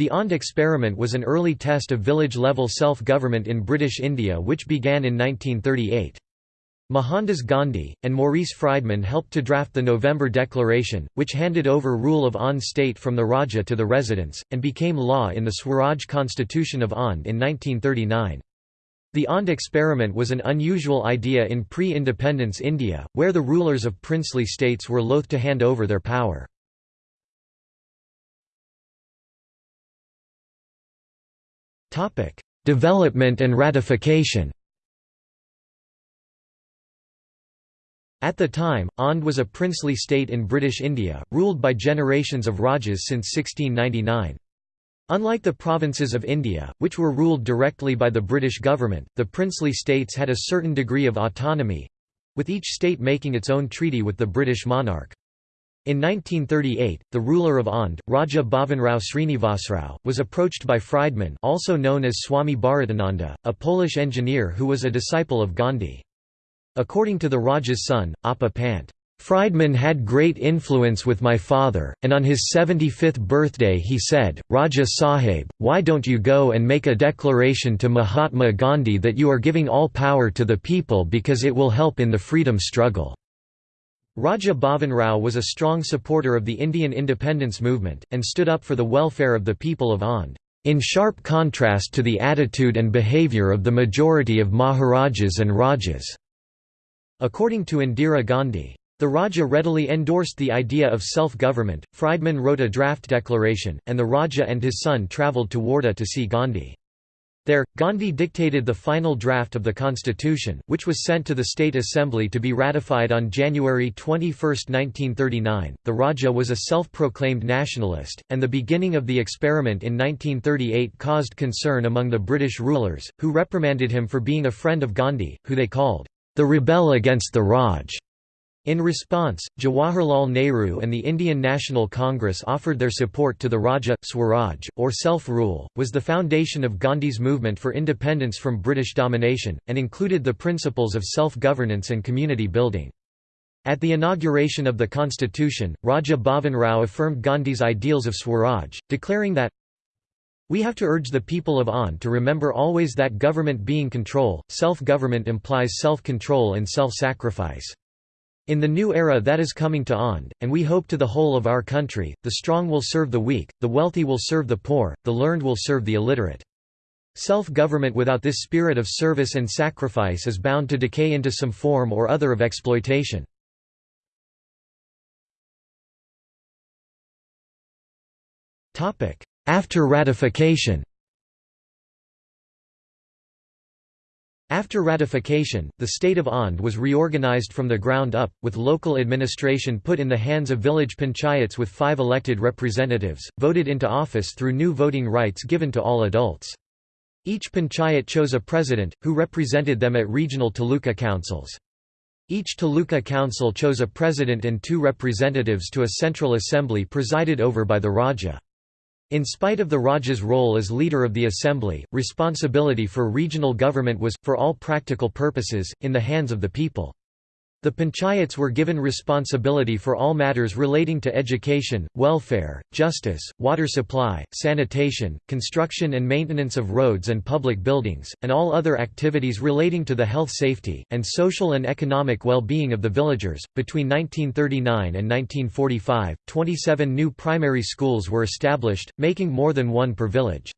The Aundh experiment was an early test of village-level self-government in British India which began in 1938. Mohandas Gandhi, and Maurice Frydman helped to draft the November Declaration, which handed over rule of Aundh state from the Raja to the residents, and became law in the Swaraj Constitution of Aundh in 1939. The Aundh experiment was an unusual idea in pre-independence India, where the rulers of princely states were loath to hand over their power. Development and ratification At the time, Aundh was a princely state in British India, ruled by generations of Rajas since 1699. Unlike the provinces of India, which were ruled directly by the British government, the princely states had a certain degree of autonomy—with each state making its own treaty with the British monarch. In 1938, the ruler of Aundh, Raja Bhavanrao Srinivasrao, was approached by Frydman also known as Swami Bharatananda, a Polish engineer who was a disciple of Gandhi. According to the Raja's son, Appa Pant, Frydman had great influence with my father, and on his 75th birthday he said, Raja Sahib, why don't you go and make a declaration to Mahatma Gandhi that you are giving all power to the people because it will help in the freedom struggle. Raja Bhavan Rao was a strong supporter of the Indian independence movement, and stood up for the welfare of the people of Aundh, in sharp contrast to the attitude and behaviour of the majority of Maharajas and Rajas. According to Indira Gandhi, the Raja readily endorsed the idea of self-government. Frydman wrote a draft declaration, and the Raja and his son travelled to Wardha to see Gandhi. There, Gandhi dictated the final draft of the constitution, which was sent to the State Assembly to be ratified on January 21, 1939. The Raja was a self proclaimed nationalist, and the beginning of the experiment in 1938 caused concern among the British rulers, who reprimanded him for being a friend of Gandhi, who they called the rebel against the Raj. In response, Jawaharlal Nehru and the Indian National Congress offered their support to the Raja. Swaraj, or self-rule, was the foundation of Gandhi's movement for independence from British domination, and included the principles of self-governance and community building. At the inauguration of the constitution, Raja Bhavan Rao affirmed Gandhi's ideals of Swaraj, declaring that, we have to urge the people of Aundh to remember always that government being control, self-government implies self-control and self-sacrifice. In the new era that is coming to Aundh, and we hope to the whole of our country, the strong will serve the weak, the wealthy will serve the poor, the learned will serve the illiterate. Self-government without this spirit of service and sacrifice is bound to decay into some form or other of exploitation. After ratification After ratification, the state of Aundh was reorganized from the ground up, with local administration put in the hands of village panchayats with five elected representatives, voted into office through new voting rights given to all adults. Each panchayat chose a president, who represented them at regional taluka councils. Each taluka council chose a president and two representatives to a central assembly presided over by the Raja. In spite of the Raja's role as leader of the assembly, responsibility for regional government was, for all practical purposes, in the hands of the people. The panchayats were given responsibility for all matters relating to education, welfare, justice, water supply, sanitation, construction and maintenance of roads and public buildings, and all other activities relating to the health safety, and social and economic well-being of the villagers. Between 1939 and 1945, 27 new primary schools were established, making more than one per village.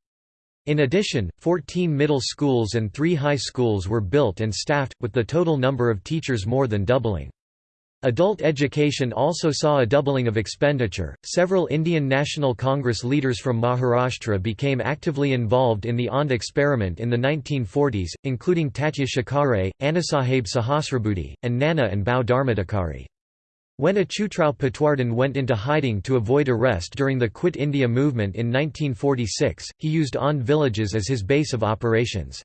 In addition, 14 middle schools and three high schools were built and staffed, with the total number of teachers more than doubling. Adult education also saw a doubling of expenditure. Several Indian National Congress leaders from Maharashtra became actively involved in the Aundh experiment in the 1940s, including Tatya Shikare, Annasaheb Sahasrabudhe, and Nana and Bhau Dharmadhikari. When Achyutrao Patwardhan went into hiding to avoid arrest during the Quit India movement in 1946, he used Aundh villages as his base of operations.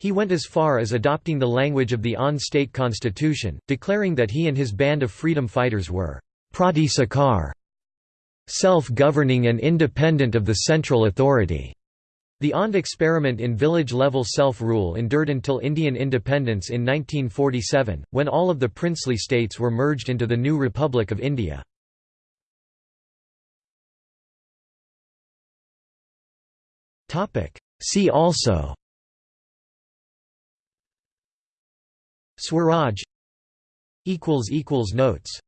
He went as far as adopting the language of the Aundh state constitution, declaring that he and his band of freedom fighters were Prati Sakar, self-governing and independent of the central authority. The Aundh experiment in village-level self-rule endured until Indian independence in 1947, when all of the princely states were merged into the new Republic of India. See also Swaraj Notes